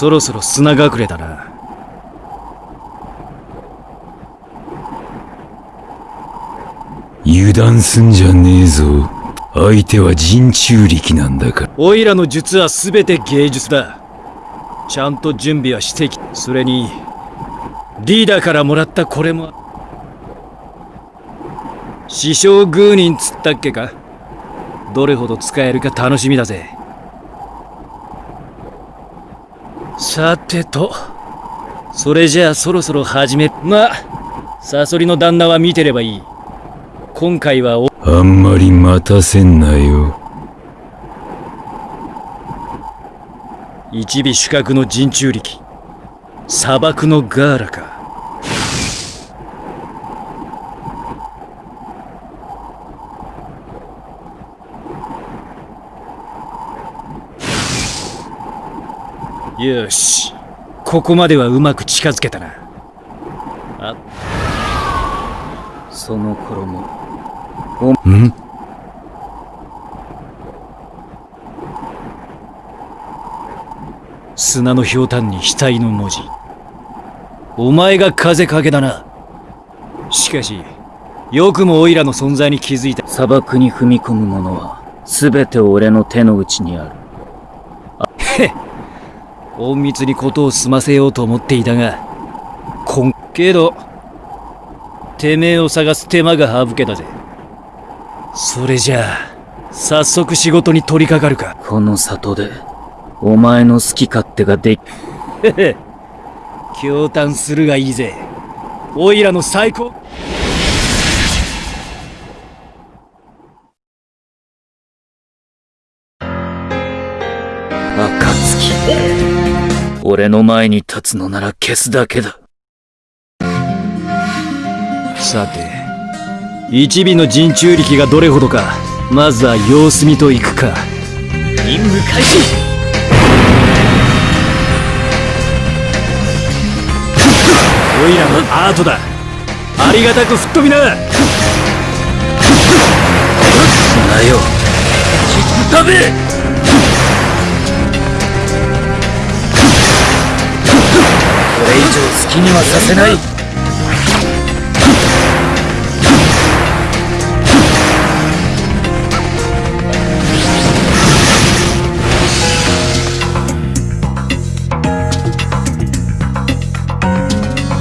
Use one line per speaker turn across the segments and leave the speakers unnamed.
そろそろ砂隠れだな。
油断すんじゃねえぞ。相手は人中力なんだから。
オイラの術は全て芸術だ。ちゃんと準備はしてきそれにリーダーからもらったこれも。師匠グーニンつったっけか？どれほど使えるか楽しみだぜさてと。それじゃあそろそろ始め。まあサソリの旦那は見てればいい。今回はお。
あんまり待たせんなよ。
一尾主角の人中力。砂漠のガーラかよし。ここまではうまく近づけたな。あ。その頃も。
ん？
砂のひょうたんに額の文字。お前が風影だな。しかしよくもオイラの存在に気づいた。
砂漠に踏み込む者は全て俺の手の内にある
隠密にことを済ませようと思っていたがこんけどてめえを探す手間が省けたぜ。それじゃあ早速仕事に取り掛かるか。
この里でお前の好き勝手ができ
へへ驚嘆するがいいぜ。オイラの最高。
暁俺の前に立つのなら消すだけだ。
さて一尾の人中力がどれほどかまずは様子見といくか。
任務開始。
オイラのアートだ。ありがたく吹っ飛びな。
なよ。きっ食べきにはさせない。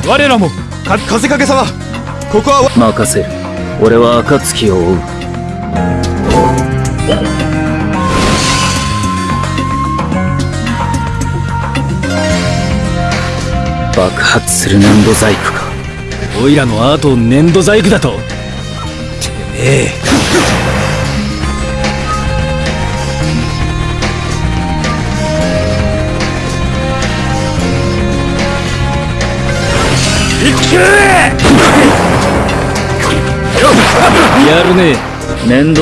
我らもか風影様ここはわ
任せる。俺は暁を追う爆発する粘土細工か。
オイラのアートを粘土細工だと。てめえ。やるね。
粘土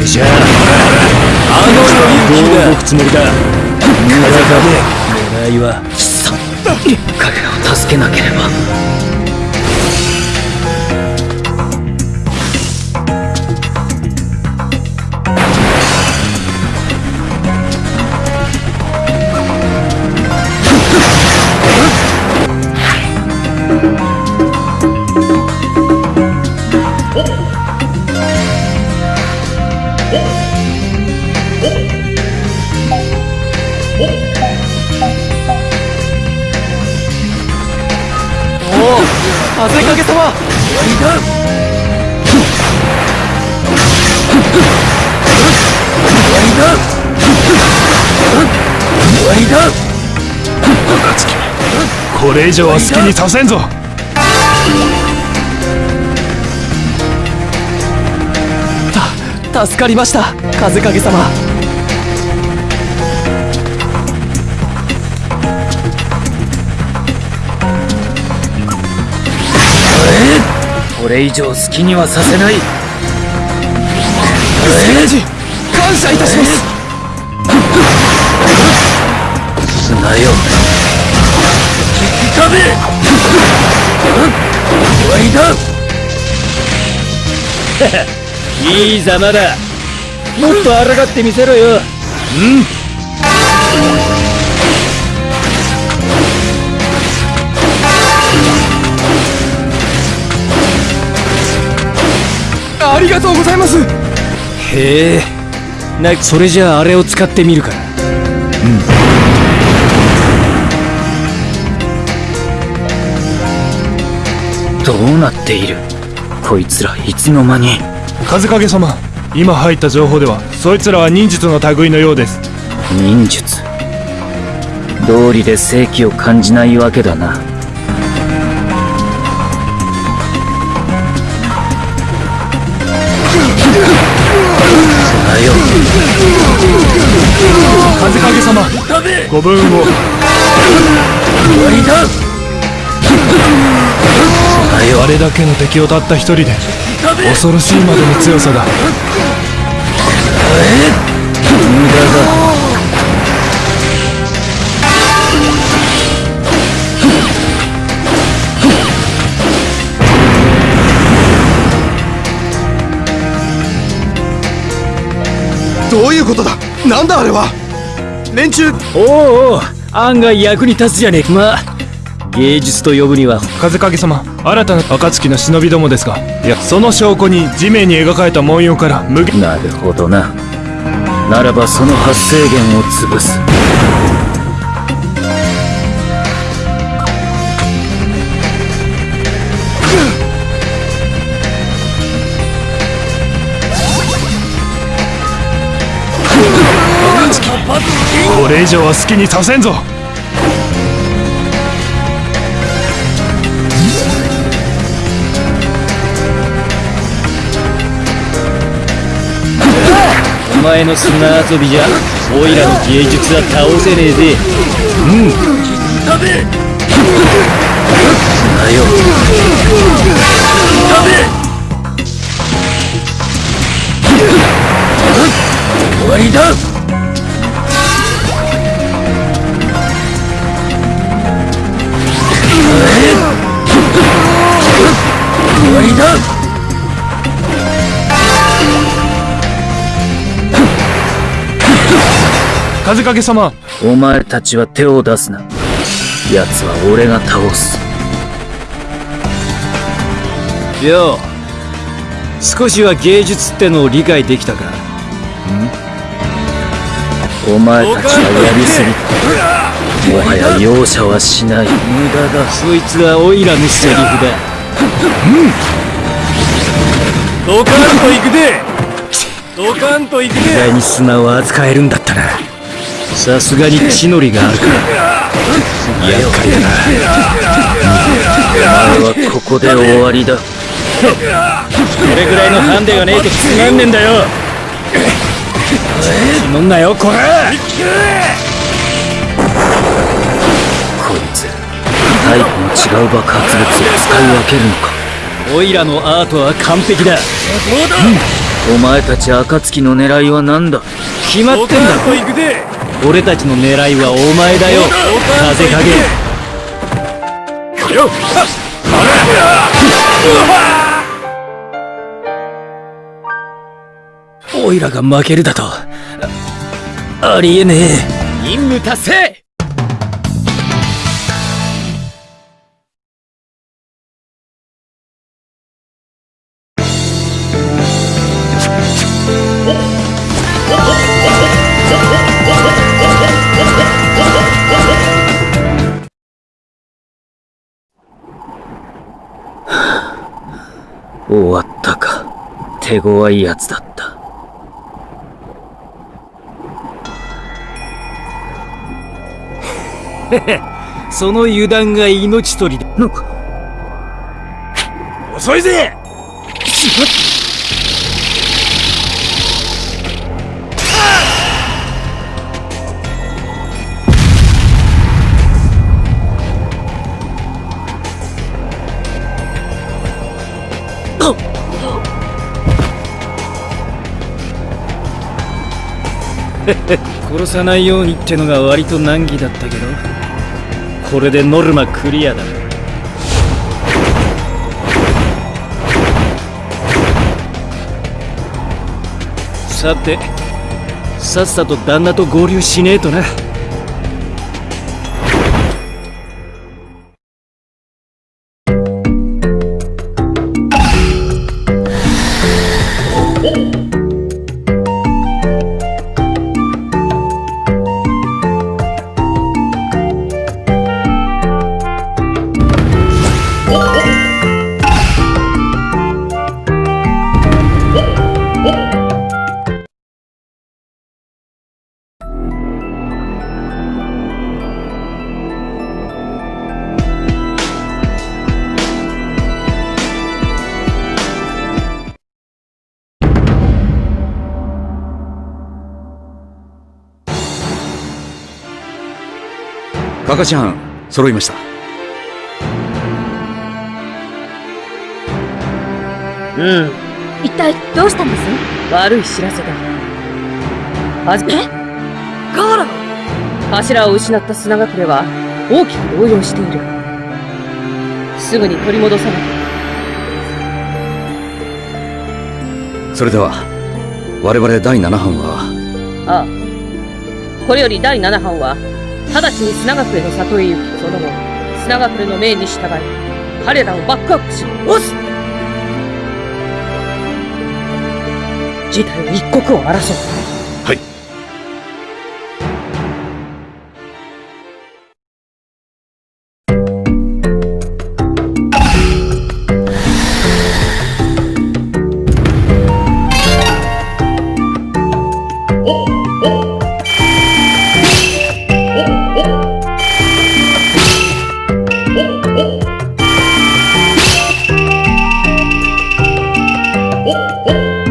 えじゃああの人にどう動くつもりだ?狙いは
彼らを助けなければ。
これ以上は好きにさせんぞ
た助かりました風影様
これ以上好きにはさせない。
聖司感謝いたします。
砂よ。引きべ終わりだ。
いいざまだ。もっと抗ってみせろよ。
ありがとうございます。
へえ。なそれじゃああれを使ってみるか
どうなっている？こいつらいつの間に。
風影様今入った情報ではそいつらは忍術の類のようです。
忍術。道理で正気を感じないわけだな砂よ。
風影様ご分を。
終わりだ
あれだけの敵をたった一人で恐ろしいまでの強さだ。
無駄だ
どういうことだ？なんだあれは？連中。
おうおう案外役に立つじゃねえか。まあ芸術と呼ぶには。
風影様新たな暁の忍びどもですが。いやその証拠に地面に描かれた文様から無限。
なるほどな。ならばその発生源を潰す
これ以上は好きにさせんぞ。
お前の砂遊びじゃオイラの芸術は倒せねえぜ。
砂よ終わりだわりだ
風影様。
お前たちは手を出すな。奴は俺が倒す。
よう。少しは芸術ってのを理解できたか。
お前たちはやりすぎ。たもはや容赦はしない。無駄だ。
そいつはオイラのセリフだドカンと行くで。ドカンと行くで。意外に砂を扱えるんだったな。さすがに血のりがあるから。厄介だな。
お前はここで終わりだ。
これぐらいのハンデがねえとつまんねえんだよ。気乗んなよこら。
こいつタイプの違う爆発物を使い分けるのか。
オイラのアートは完璧だ。
お前たち暁の狙いは何だ？
決まってんだ俺たちの狙いはお前だよ。風影。よオイラが負けるだと。あありえねえ。任務達成
終わったか。手強いやつだった。
その油断が命取りだ。
遅いぜ
殺さないようにってのが割と難儀だったけどこれでノルマクリアだ。さてさっさと旦那と合流しねえとな。
カカちゃん揃いました。
うん。
一体どうしたんです？
悪い知らせだはじめ
ガーラ。
柱を失った砂隠れは大きく動揺している。すぐに取り戻さなきゃ。
それでは我々第7班は？
ああこれより第7班は？直ちに砂学への里へ行きその後砂隠れの命に従い彼らをバックアップし押す。事態は一刻を争う。Woo!